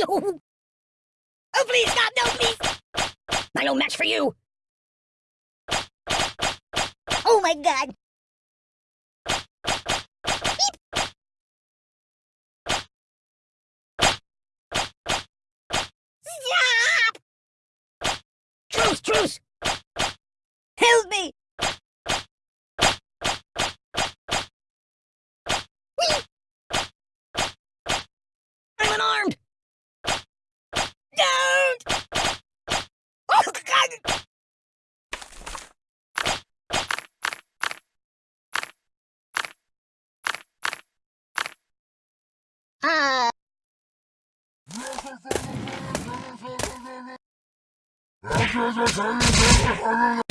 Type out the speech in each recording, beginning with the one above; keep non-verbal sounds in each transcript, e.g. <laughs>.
<laughs> Oh, please, God, no, please! I no match for you! Oh my god! Stop! Truce, truce! Help me! I'm unarmed! Don't! Oh, God!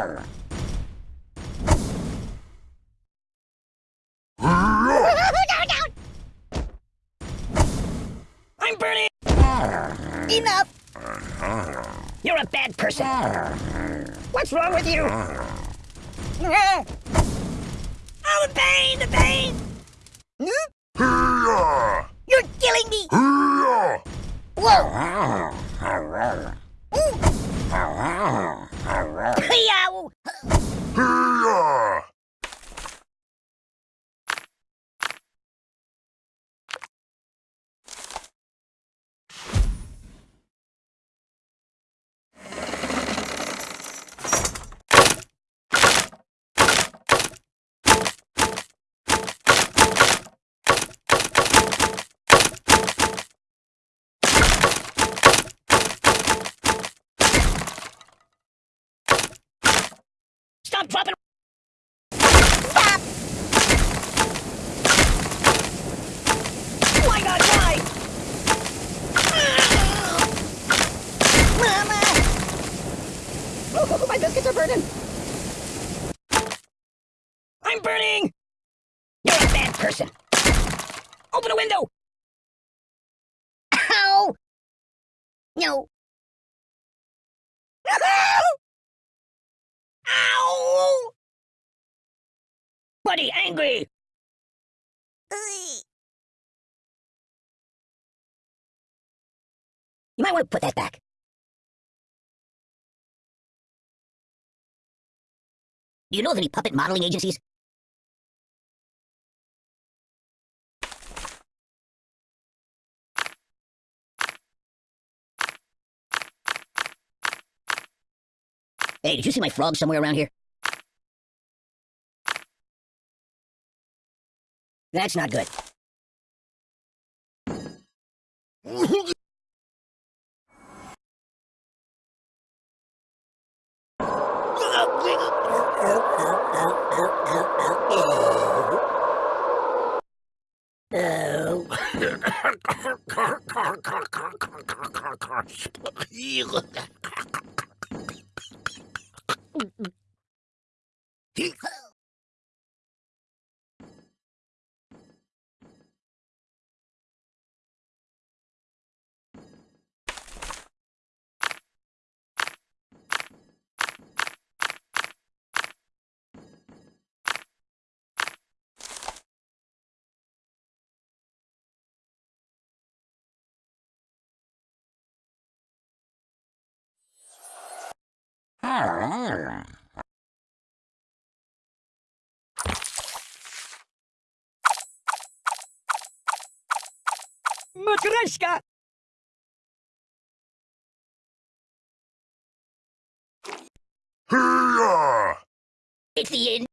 I'm burning! Enough! You're a bad person. What's wrong with you? Oh, the pain, the pain! You're killing me! Whoa! Stop dropping! Stop! Why not why? Mama! Oh, oh, oh, my biscuits are burning! I'm burning! You're a bad person! Open a window! Ow! No. Ow! Buddy, angry! You might want to put that back. Do you know of any puppet modeling agencies? Hey, did you see my frog somewhere around here? That's not good. <laughs> Matryoshka! It's the end.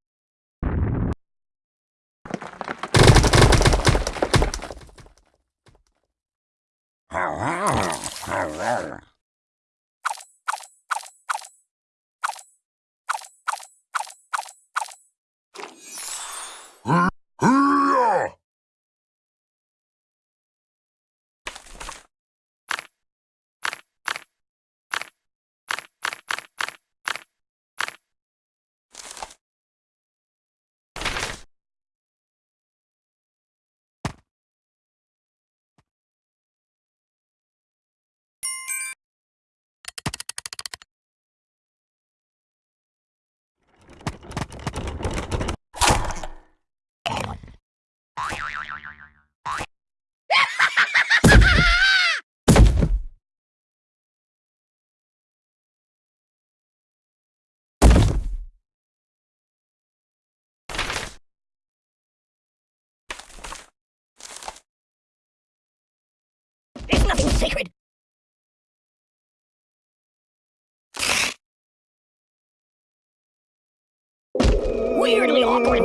Weirdly awkward.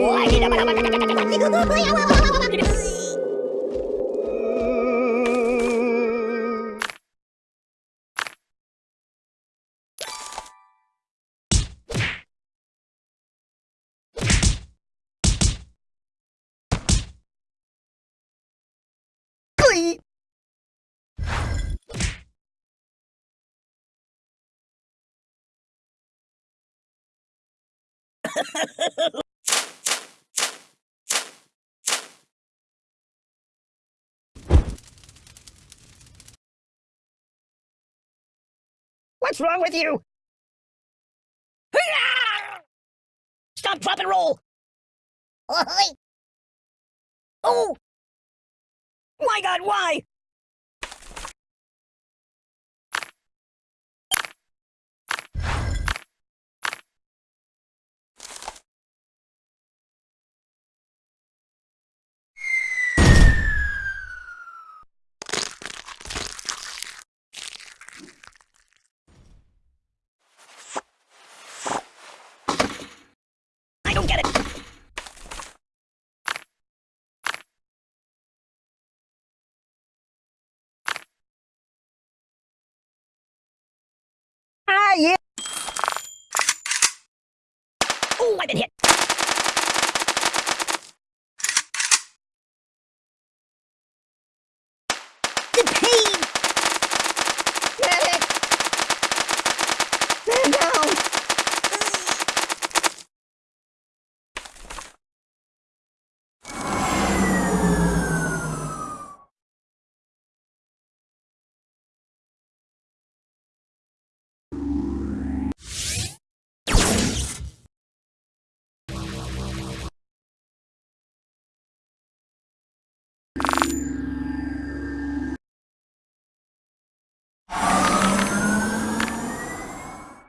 <laughs> What's wrong with you? <laughs> Stop, drop, and roll! <laughs> Oh! My god, why? Been hit.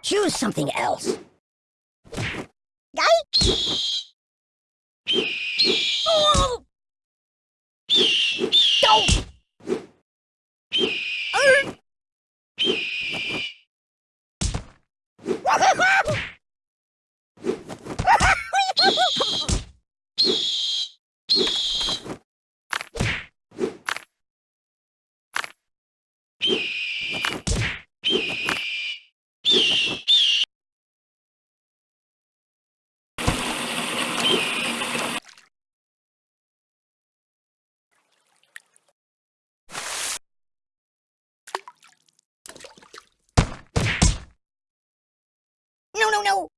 Choose something else. No, no, no!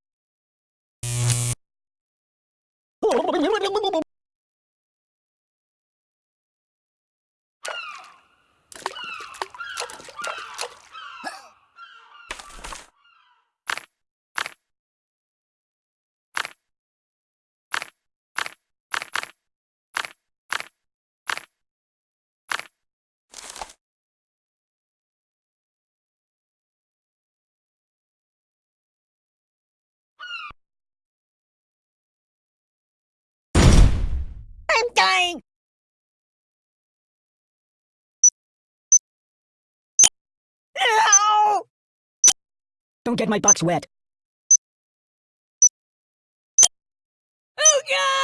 I'm dying! Ow! Don't get my box wet. Oh, God!